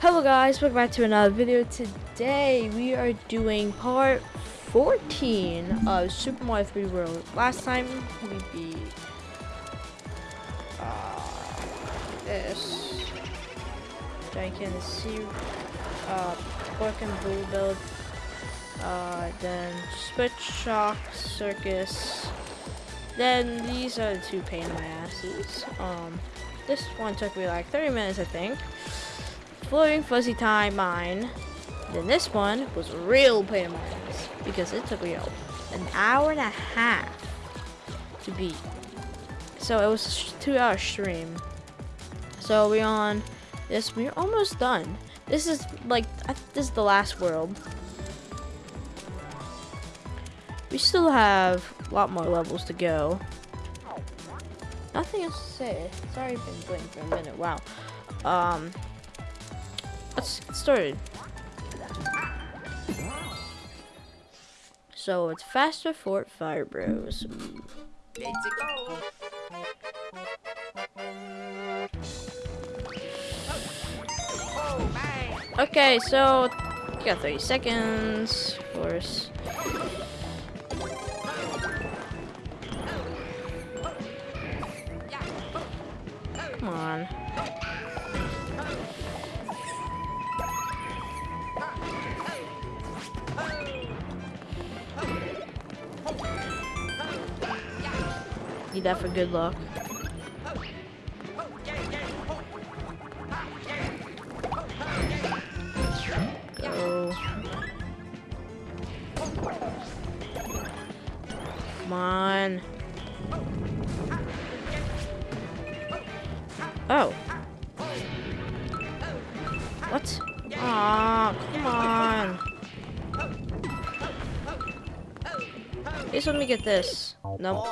Hello guys, welcome back to another video. Today we are doing part 14 of Super Mario 3D World. Last time we beat uh, this giant sea uh, pork and bull build. Uh, then Switch Shock Circus. Then these are the two pain in my asses. Um, this one took me like 30 minutes, I think. Floating Fuzzy Time mine. Then this one was a real pain in my ass because it took me an hour and a half to beat. So it was a two hour stream. So we're on this, we're almost done. This is like, this is the last world. We still have a lot more levels to go. Nothing else to say. Sorry, I've been playing for a minute. Wow. Um, let's get started. So it's Faster Fort Fire Bros. Let's go. Okay, so you got 30 seconds, of course. Come on. Need that for good luck. This. Nope.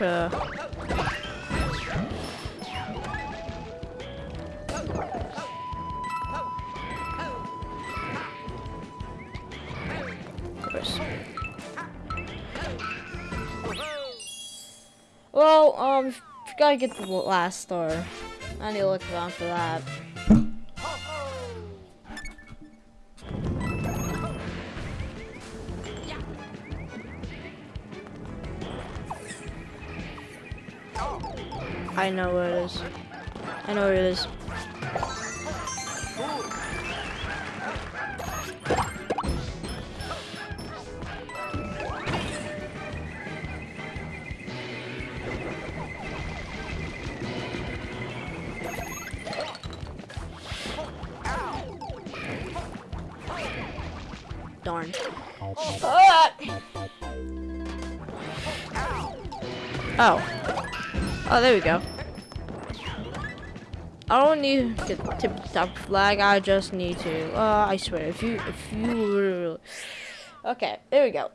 Course. Well, um, gotta get the last star. I need to look around for that. I know where it is. I know where it is. Darn. Ah! Oh. Oh, there we go. I don't need to tip top flag. I just need to. Uh, I swear, if you, if you, okay, there we go.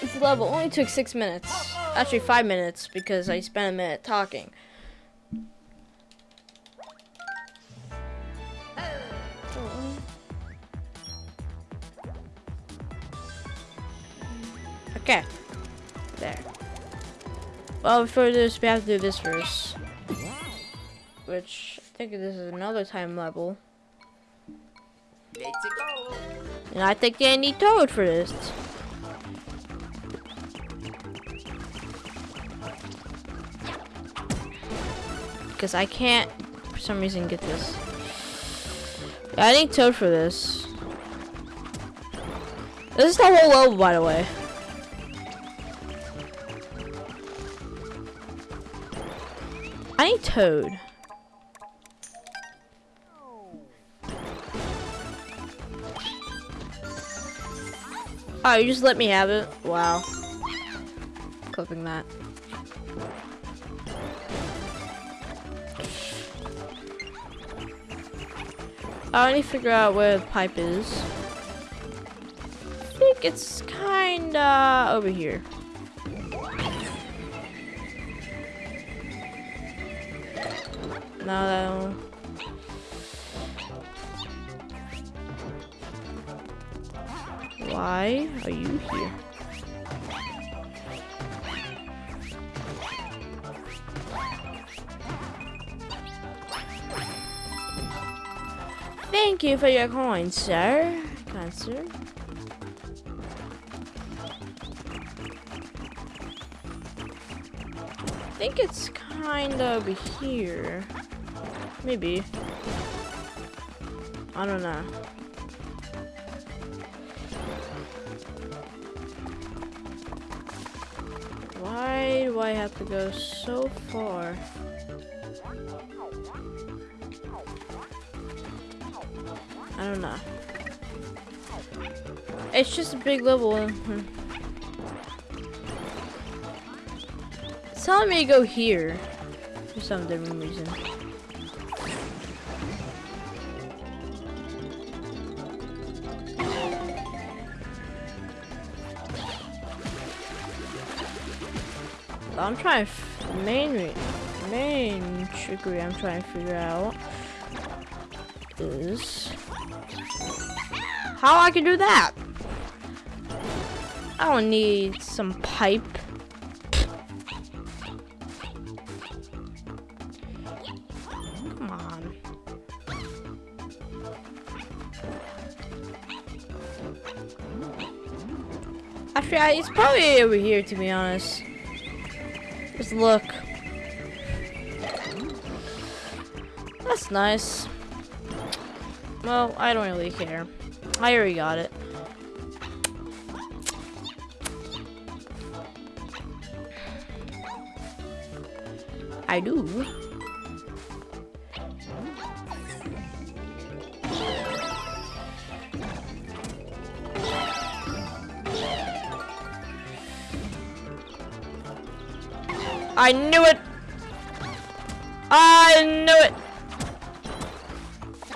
This level only took six minutes. Actually, five minutes because I spent a minute talking. Okay, there. Well, before this, we have to do this first. Which, I think this is another time level. Let's go. And I think they need Toad for this. Because I can't, for some reason, get this. I need Toad for this. This is the whole level, by the way. I need Toad. Oh, you just let me have it? Wow. Clipping that. I need to figure out where the pipe is. I think it's kinda over here. No, Why are you here? Thank you for your coin, sir. Kind sir. I think it's kind of here. Maybe. I don't know. Do I have to go so far? I don't know. It's just a big level. It's telling me to go here for some different reason. I'm trying to main main trickery I'm trying to figure out is how I can do that. I don't need some pipe. Come on. Actually, it's probably over here to be honest. Just look. That's nice. Well, I don't really care. I already got it. I do. I knew it! I knew it!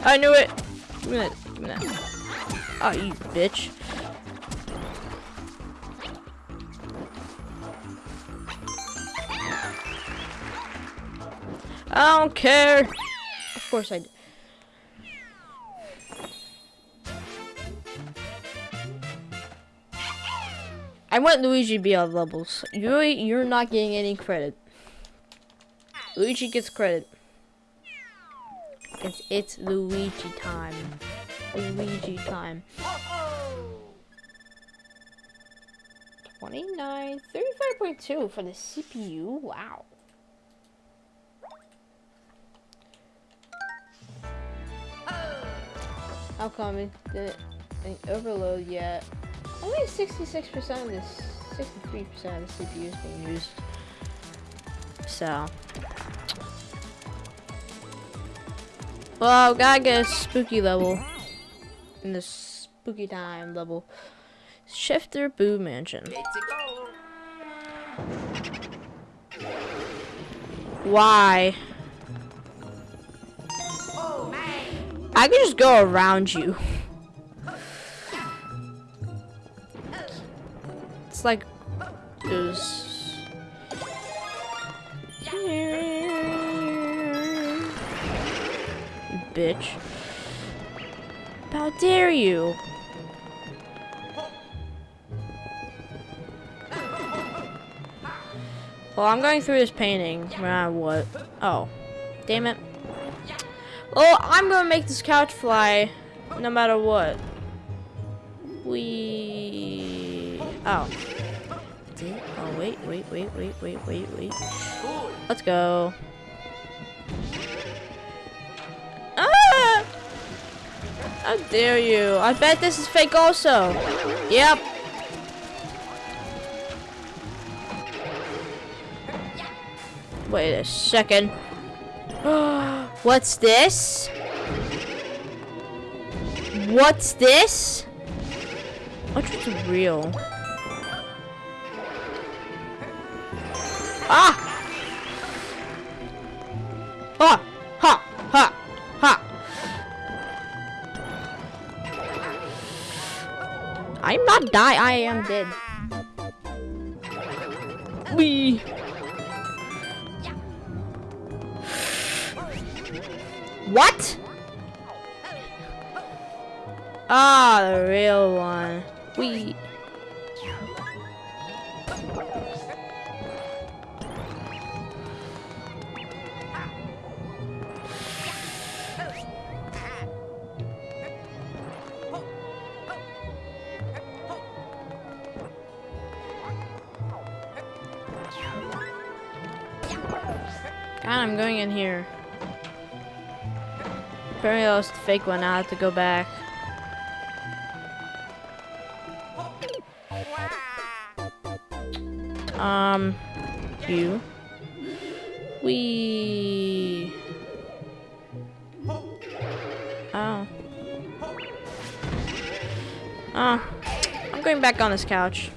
I knew it! Give me that. Give me that. Oh, you bitch. I don't care. Of course I do. I want Luigi to be on levels. You you're not getting any credit. Luigi gets credit. It's it's Luigi time. Luigi time. 29, 35.2 for the CPU. Wow. How come it didn't overload yet? Only 66% of this, 63% of the CPU is being used. So. Well, gotta get a spooky level. In the spooky time level. Shifty Boo Mansion. Why? I can just go around you. It's like there's bitch. How dare you? Well, I'm going through this painting. What? Oh. Damn it. Well, I'm gonna make this couch fly no matter what. We. Oh. Oh, wait, wait, wait, wait, wait, wait, wait. Let's go. How dare you? I bet this is fake also. Yep. Wait a second. What's this? What's this? What's real? Ah! Not die. I am dead. We. What? Ah, the real one. We. God, I'm going in here. Apparently that was the fake one. I have to go back. Um, you. We. Oh. Oh. I'm going back on this couch.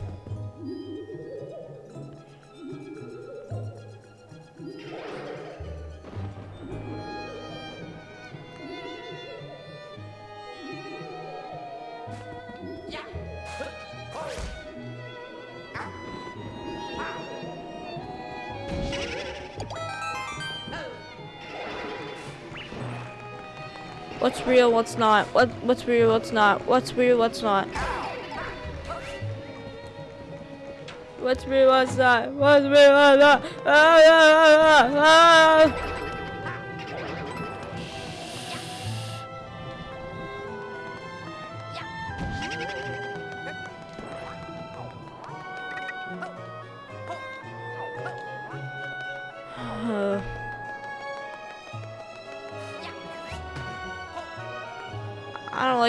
Real, what's not? What what's real, what's not? What's real, what's not? What's real, what's not? What's real, what's not? Ah, ah, ah, ah.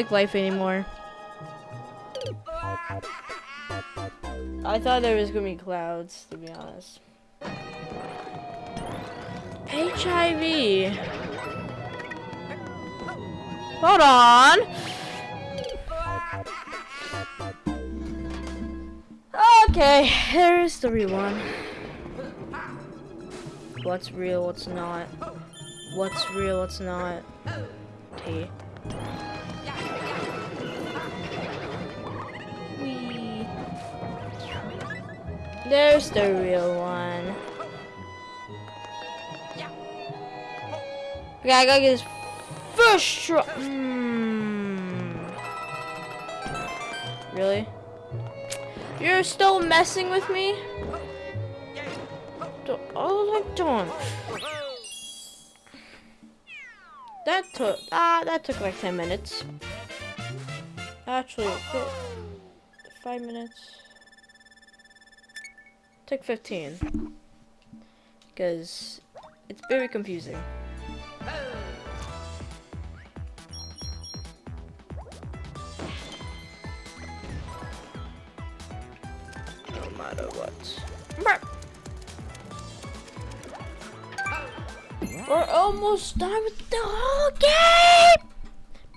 Like life anymore. I thought there was gonna be clouds, to be honest. HIV. Hold on. Okay, there's the real one. What's real, what's not? What's real, what's not? T. There's the real one. Okay, I gotta get this first try. Mm. Really? You're still messing with me? Oh, I don't. That took ah, that took like ten minutes. Actually, five minutes. Took fifteen. Because it's very confusing. No matter what. We're almost done with the whole game!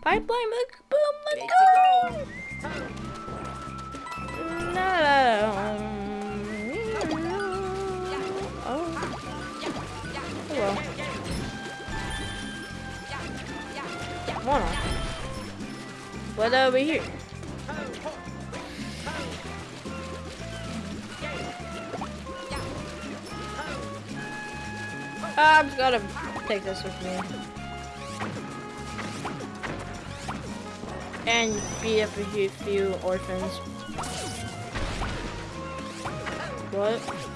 Pipeline, boom, let's go! No. Well. What over here? Ah, I'm just gonna take this with me. And beat up a few orphans. What?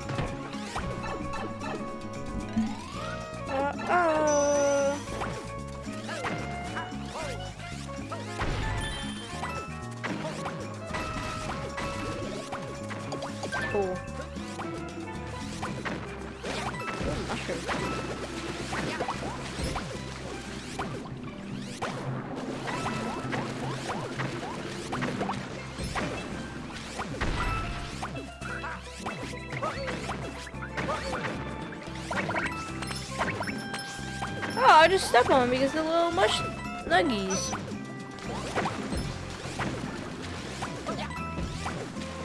Stepped on because they're little mush nuggies.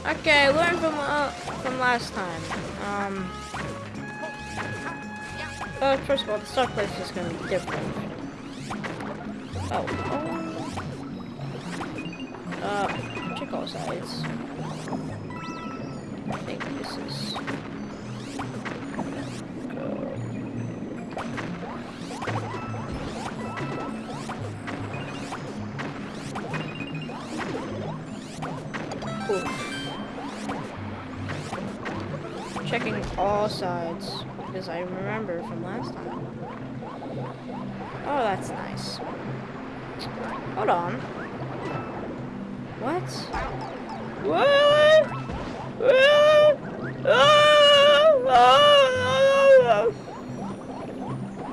Okay, learn from uh, from last time. Um. Uh, first of all, the start place is gonna be different. Oh. oh. Uh, check all sides. Cool. Checking all sides because I remember from last time. Oh, that's nice. Hold on. What?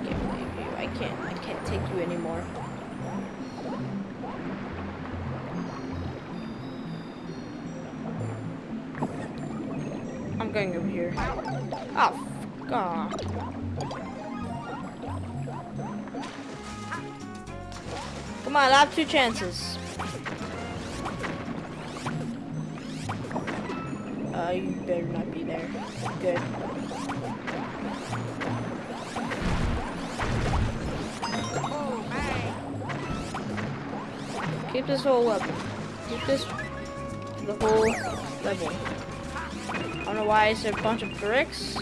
Can't believe you. I can't. I can't take you anymore. Going over here. Oh, God. Come on, I have two chances. Uh, you better not be there. Good. Keep this whole level. Keep this the whole level. Don't know why it's a bunch of bricks.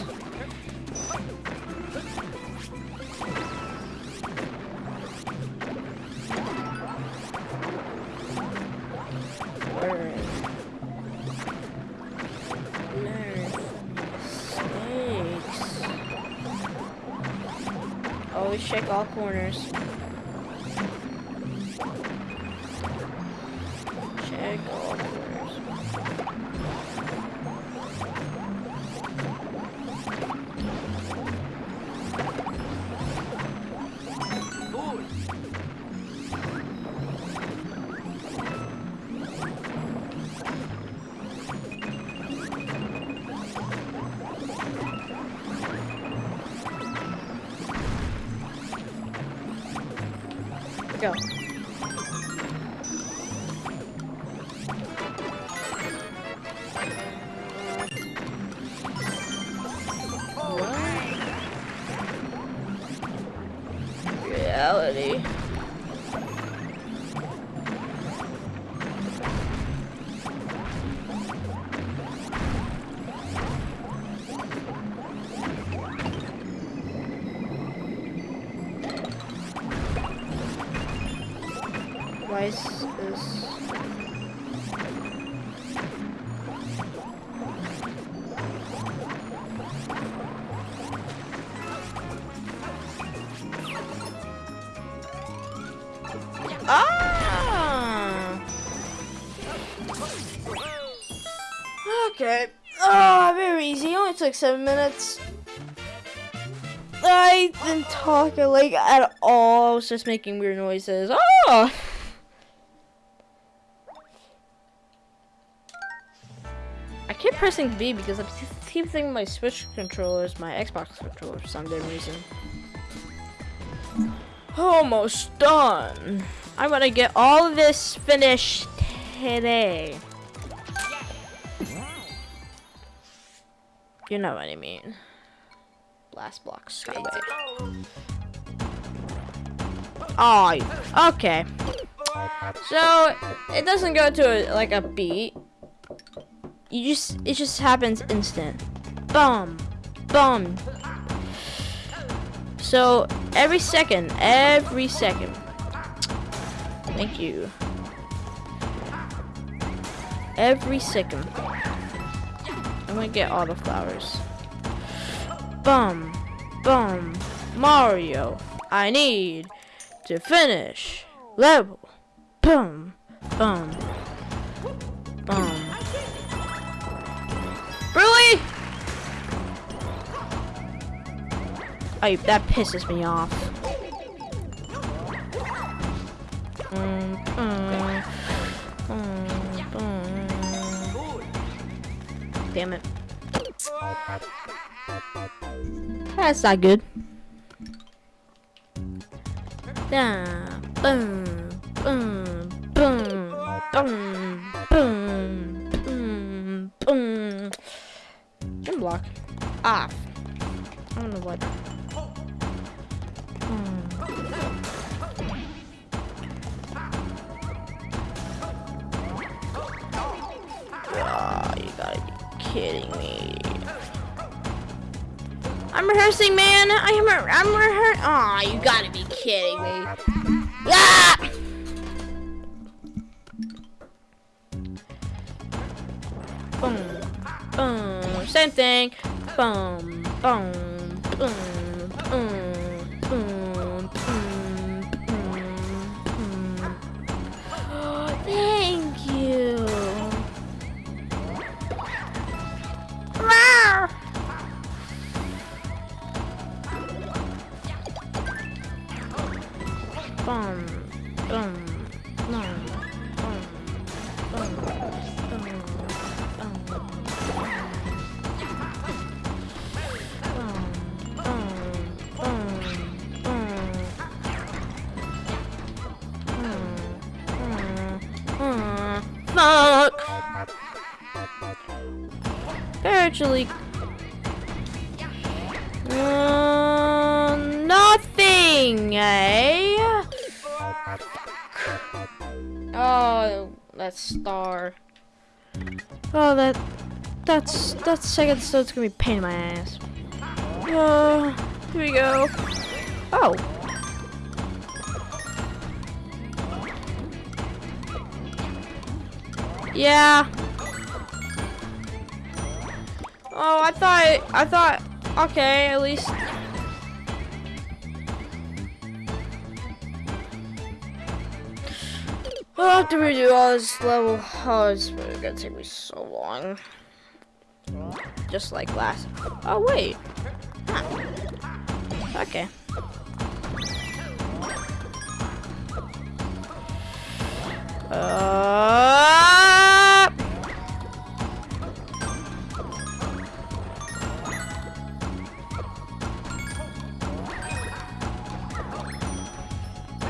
Check all corners. Seven minutes. I didn't talk like at all. I was just making weird noises. Oh! I keep pressing B because I keep thinking my Switch controller is my Xbox controller for some damn reason. Almost done. I'm gonna get all of this finished today. You know what I mean. Blast block skyway. Oh, okay. So it doesn't go to a, like a beat. You just it just happens instant. Boom, boom. So every second, every second. Thank you. Every second. I'm gonna get all the flowers. Bum, bum, Mario. I need to finish level. Boom, boom, boom. Really? Oh, that pisses me off. Mm, mm, Damn it. That's not good. Boom, boom, boom, boom, boom, boom, boom. Gym block. Off. I don't know what. Hmm. Oh, you gotta be kidding me. I'm rehearsing, man. I am. Re I'm rehearsing. Aw, you gotta be kidding me. Ah! Boom, boom. Same thing. Boom, boom, that's that second star's gonna be a pain in my ass. Uh, here we go. Oh. Yeah. Oh, I thought, I thought, okay, at least. I'll have to redo all this level. Oh, it's gonna take me so long. Just like last. Oh, wait. Huh. Okay. Uh,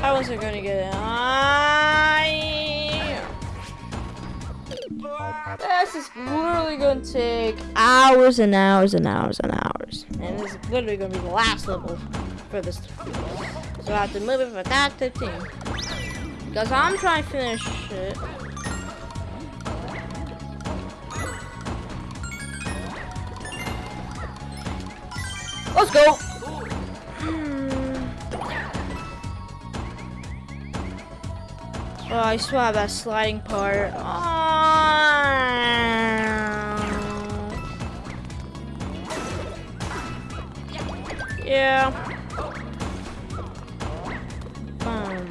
I wasn't gonna get it. I... This is literally gonna take hours and hours and hours and hours. And this is literally gonna be the last level for this. So I have to move it from that to 15. Because I'm trying to finish it. Let's go! Hmm. Oh, I still have that sliding part. Oh. Yeah. Boom.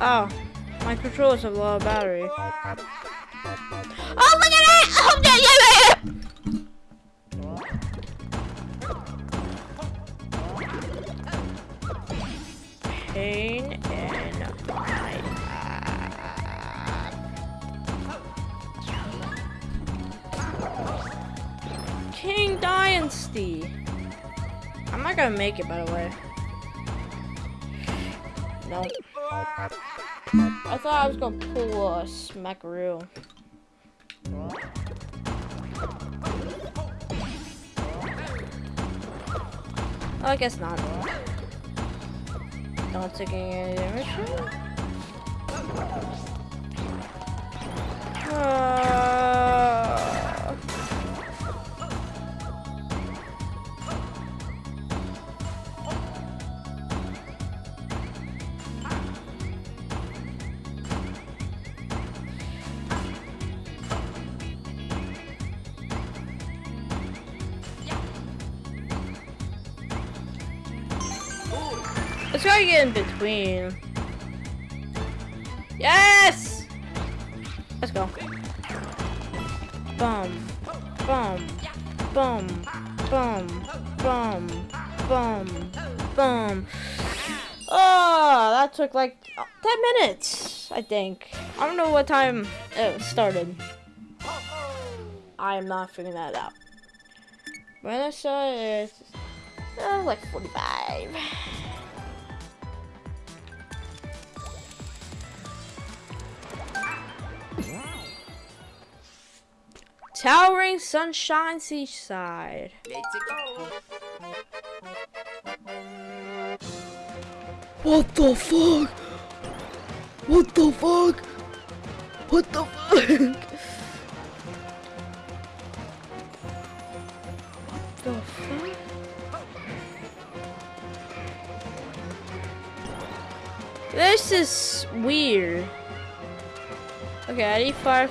Oh, my controllers have a lot of battery. Make it, by the way. Nope. I thought I was gonna pull a smackaroo. Oh, I guess not. Not taking any damage. Uh, between. Yes! Let's go. Boom. Boom. Boom. Boom. Boom. Boom. Boom. Oh, that took like uh, 10 minutes, I think. I don't know what time it started. I am not figuring that out. When I saw it, uh, like 45. Towering Sunshine Seaside. What the fuck? What the fuck? What the fuck? What the fuck? This is weird. Okay, I need fire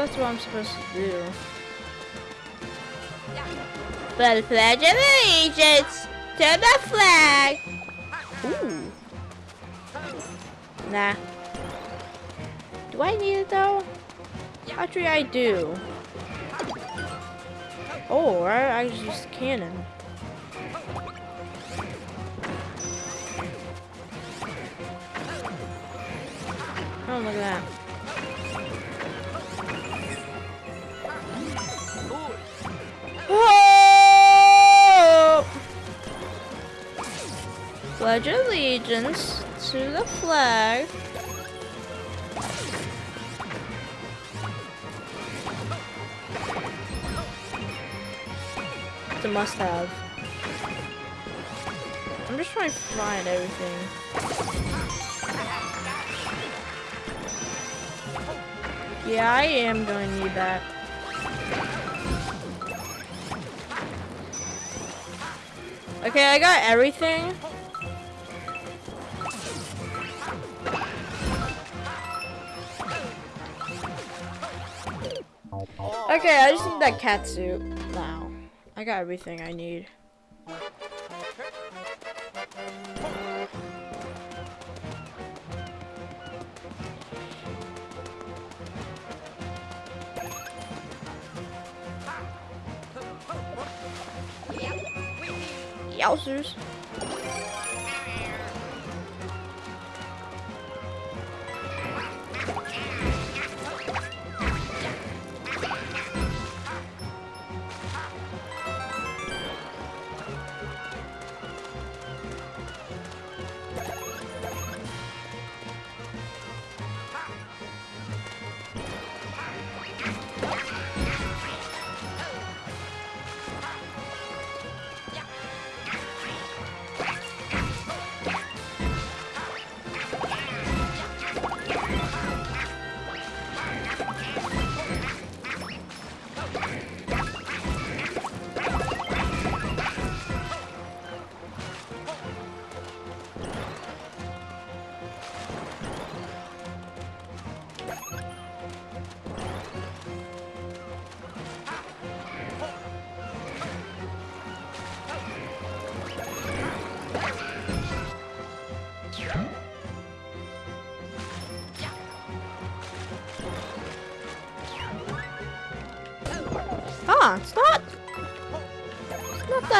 that's what I'm supposed to do. But pledge allegiance to the flag. Ooh. Nah. Do I need it though? Actually, I do. Oh, I, I just cannon. Oh, look at that. Pledge allegiance to the flag. It's a must-have. I'm just trying to find everything. Yeah, I am going to need that. Okay, I got everything. Okay, I just need that cat suit now. I got everything I need. Yowzers.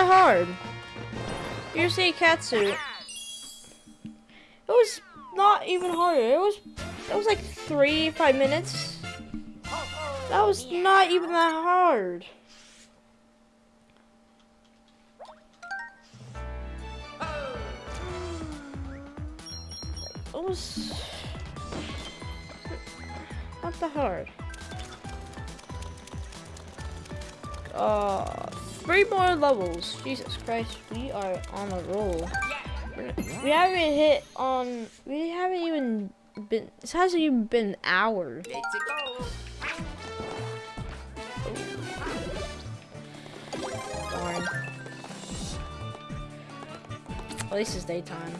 That hard. You see cat suit. It was not even harder. It was... It was like three, five minutes. That was not even that hard. Levels. Jesus Christ, we are on a roll. We haven't hit on. We haven't even been. This hasn't even been an hour. Go. Darn. At least it's daytime.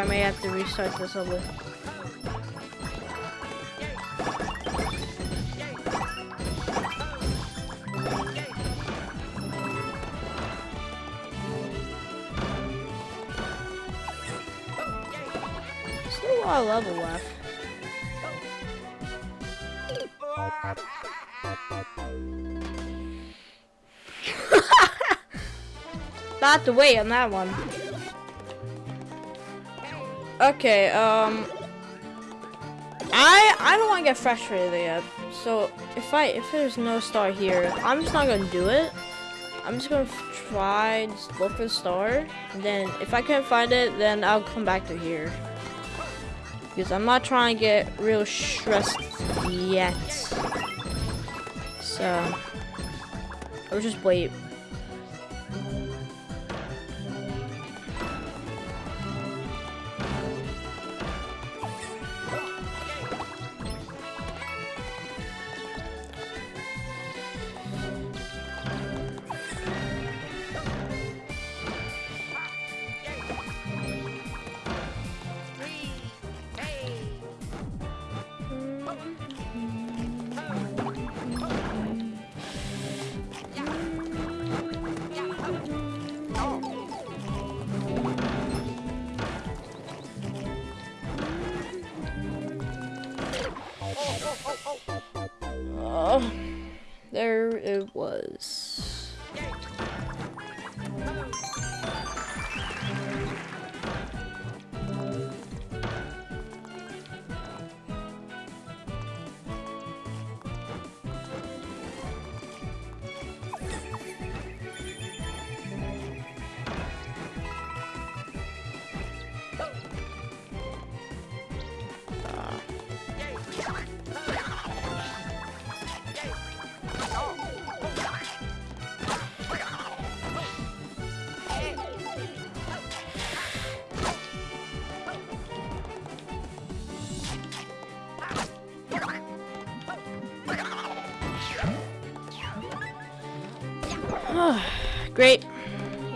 I may have to restart this level. Still a lot of level left. Not to wait on that one. Okay, um I I don't want to get frustrated yet. So if I if there's no star here, I'm just not gonna do it. I'm just gonna try just look for the star. Then if I can't find it, then I'll come back to here. Because I'm not trying to get real stressed yet. So I'll just wait.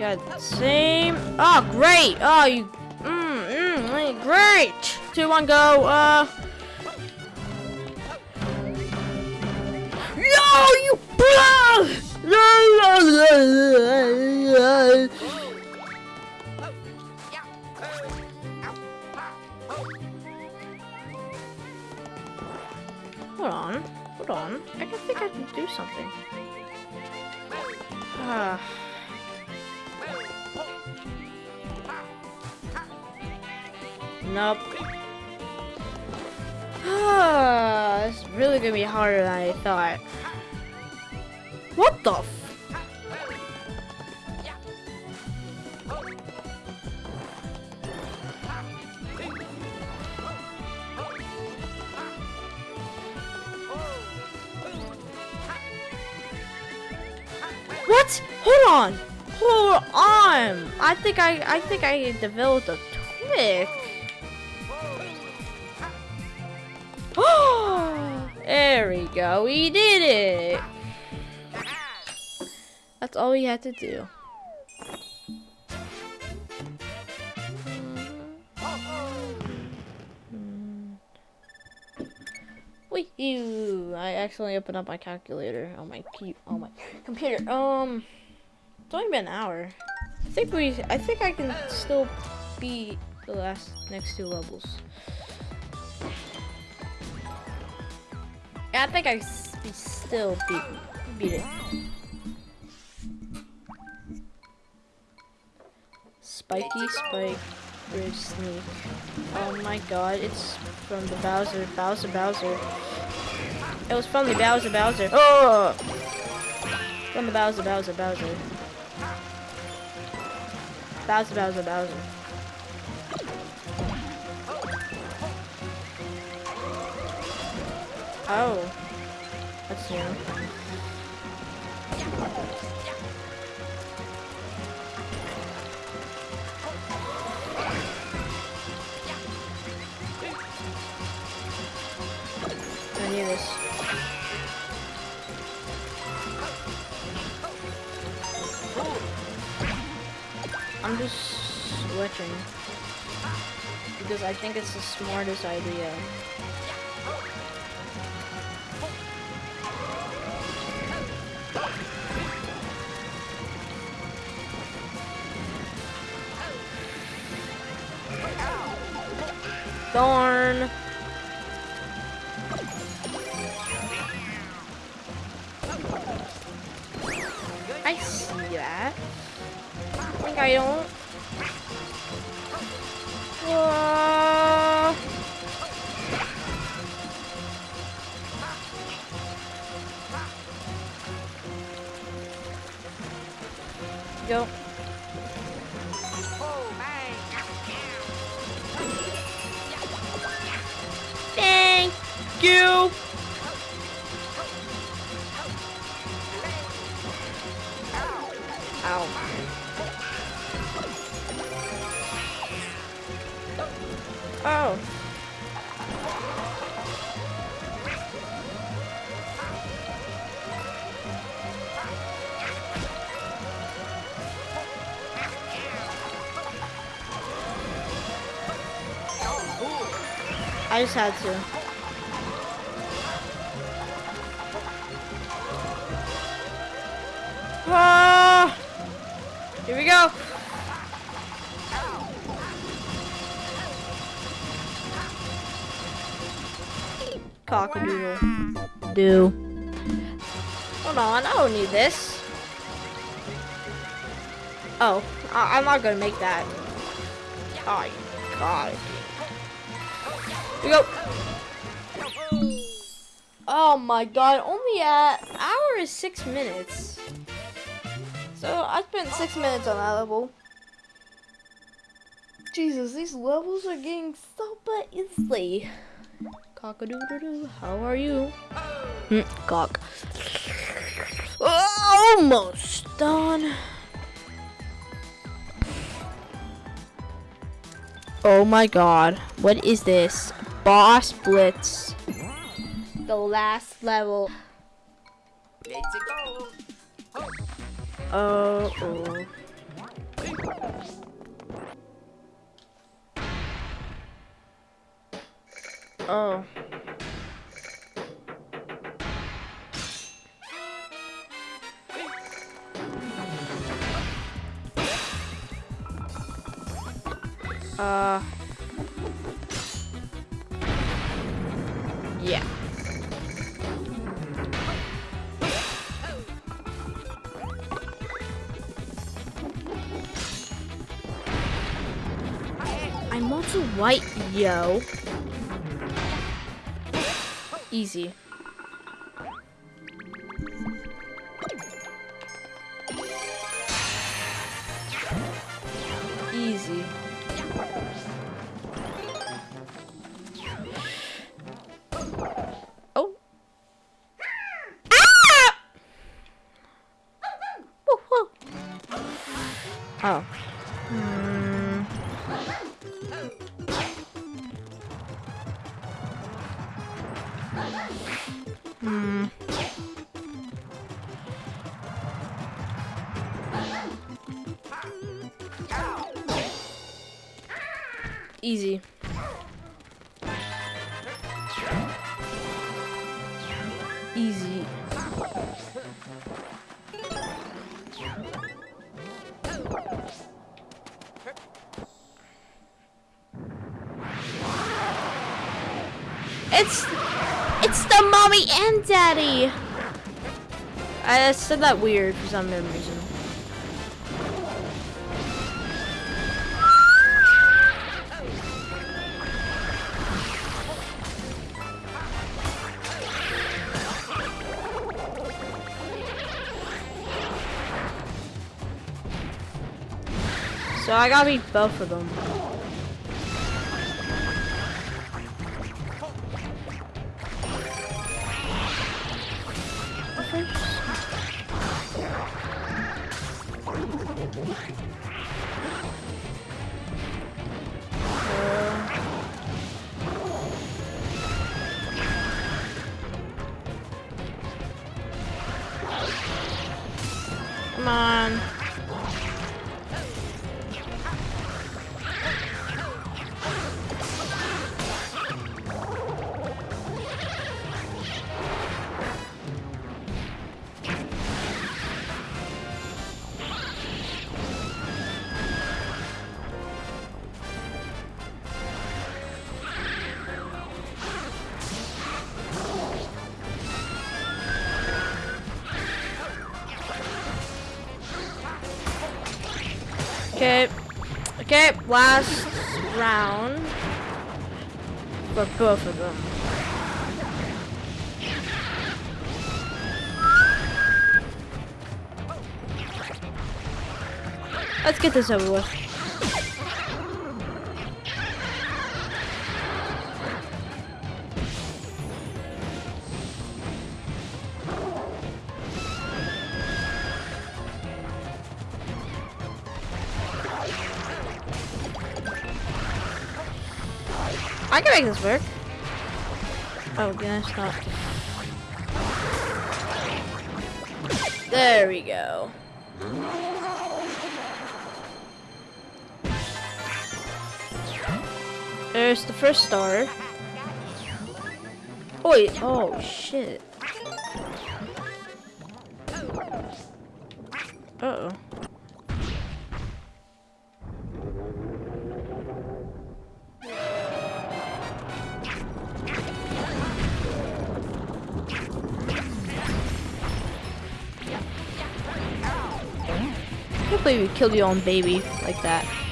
Got same. Oh, great. Oh, you. Mmm, mmm, great. Two, one, go. Uh. What? Hold on. Hold on. I think I I think I developed a trick. there we go. We did it. That's all we had to do. Accidentally opened up my calculator on my key on my computer. Um, it's only been an hour. I think we. I think I can still beat the last next two levels. Yeah, I think I still beat beat it. Spiky Spike Sneak. Oh my god, it's from the Bowser, Bowser, Bowser. It was from the Bowser, Bowser. Oh! From the Bowser, Bowser, Bowser. Bowser, Bowser, Bowser. Oh. That's new. I need this. I'm just switching because I think it's the smartest idea. Darn. Just had to. Ah! Here we go. Cockadoodle. Do. Hold on, I don't need this. Oh, I I'm not gonna make that. Oh, God. We go. Oh my god, only at hour is six minutes. So I spent six minutes on that level. Jesus, these levels are getting so but easily. Cock-a-doodle-doo, how are you? Hmm, cock. Almost done. Oh my god, what is this? Boss Blitz. The last level. Let's go. Oh, oh. Oh. Uh. Yeah. I'm also white, yo. Easy. Easy. Easy. It's it's the mommy and daddy. I said that weird for some reason. I gotta beat both of them. Last round. For both of them. Let's get this over with. I can make this work. Oh, gosh, not. There we go. There's the first star. Oh, wait. Oh, shit. Uh-oh. I believe you killed your own baby like that.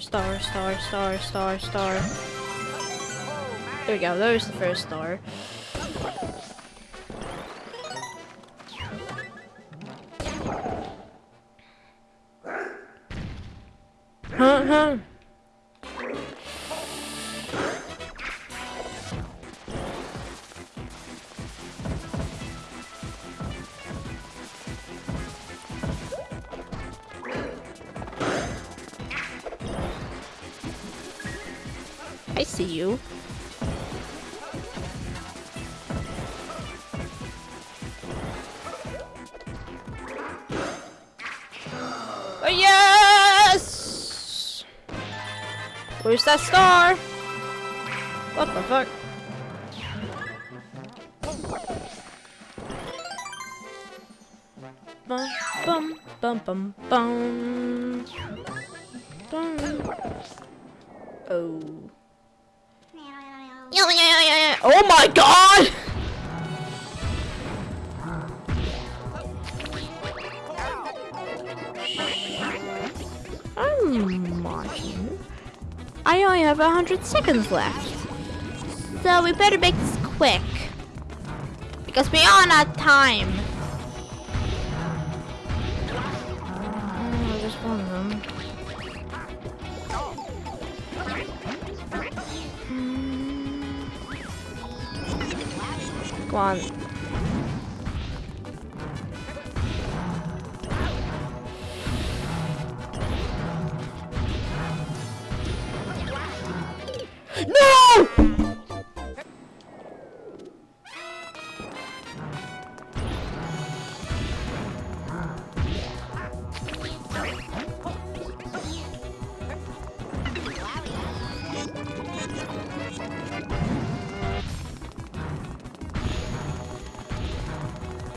Star, star, star, star, star, star. There we go, there's the first star. I see you. Oh, yes! Where's that star? What the fuck? Bum bum bum bum bum. Bum. Oh. Yeah, yeah, yeah, yeah, yeah. Oh my god! I'm. I only have a hundred seconds left. So we better make this quick. Because we are not time. Come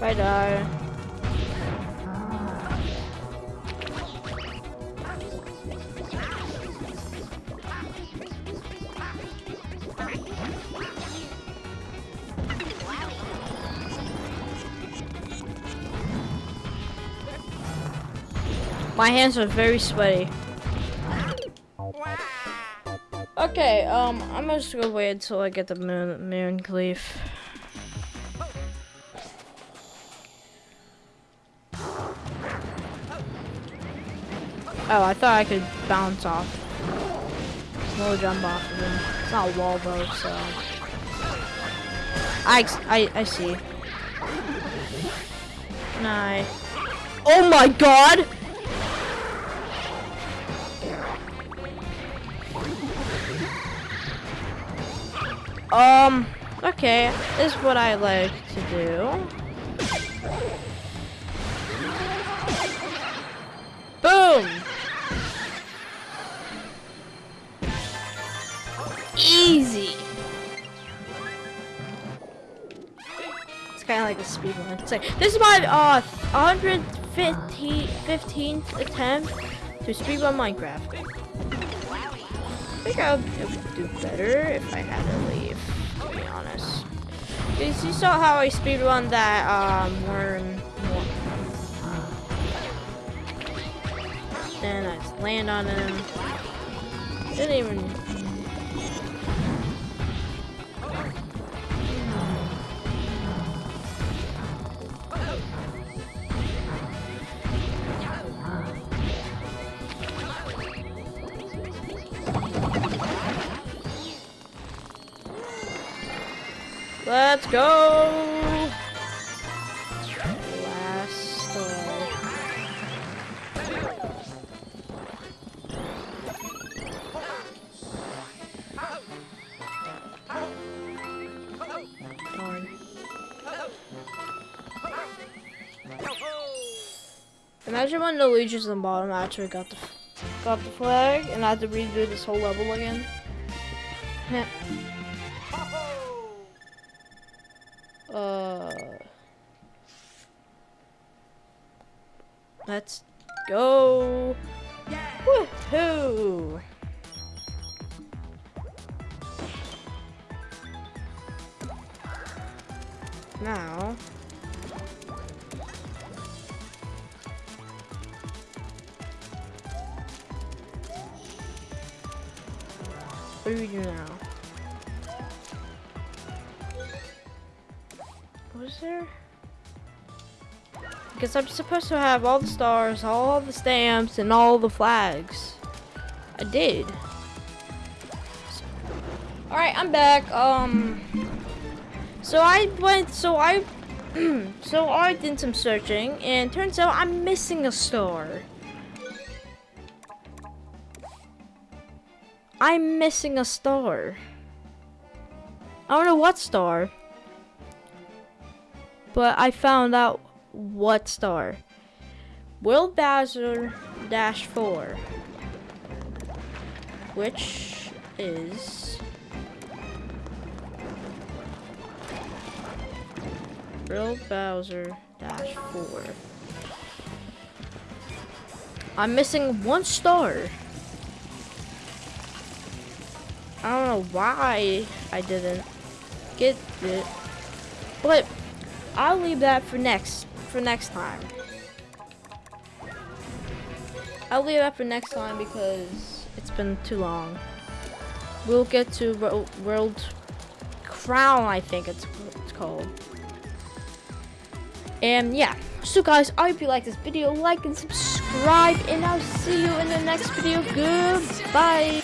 Bye, die. My hands are very sweaty. Okay, um, I'm just gonna wait until I get the moon, moon cleave. Oh, I thought I could bounce off. No jump off of him. It's not a wall though, so. I, I, I see. Nah. Oh my god! Um, okay, this is what I like to do. This is my uh 115th attempt to speedrun Minecraft. I think I would do better if I had to leave, to be honest. Because you saw how I speedrun that um, worm. Then I land on him. Didn't even. Let's go! Last. Darn. Imagine when the Luigi's in the bottom actually got the got the flag and I had to redo this whole level again. Because I'm supposed to have all the stars, all the stamps, and all the flags. I did. Alright, I'm back. Um, so I went, so I, so I did some searching, and turns out I'm missing a star. I'm missing a star. I don't know what star. But I found out what star. World Bowser Dash 4. Which is World Bowser Dash 4. I'm missing one star. I don't know why I didn't get it. But I'll leave that for next for next time. I'll leave that for next time because it's been too long. We'll get to World, Crown, I think it's, it's called. And yeah, so guys, I hope you like this video. Like and subscribe, and I'll see you in the next video. Goodbye.